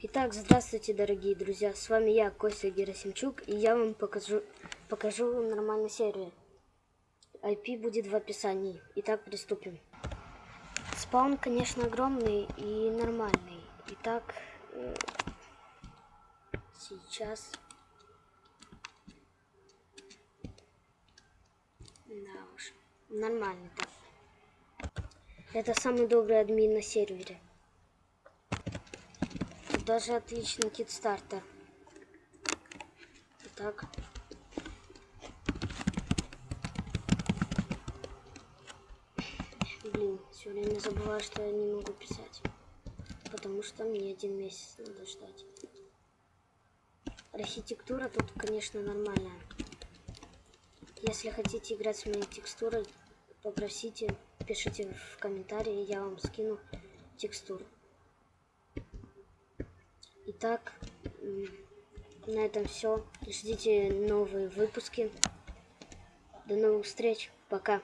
Итак, здравствуйте, дорогие друзья. С вами я, Костя Герасимчук, и я вам покажу, покажу нормальный сервер. IP будет в описании. Итак, приступим. Спаун, конечно, огромный и нормальный. Итак, э, сейчас... Да уж, нормальный так. Это самый добрый админ на сервере даже отличный китстартер. Итак. Блин, все время забываю, что я не могу писать. Потому что мне один месяц надо ждать. Архитектура тут, конечно, нормальная. Если хотите играть с моей текстурой, попросите, пишите в комментарии, я вам скину текстуру. Итак, на этом все. Ждите новые выпуски. До новых встреч. Пока.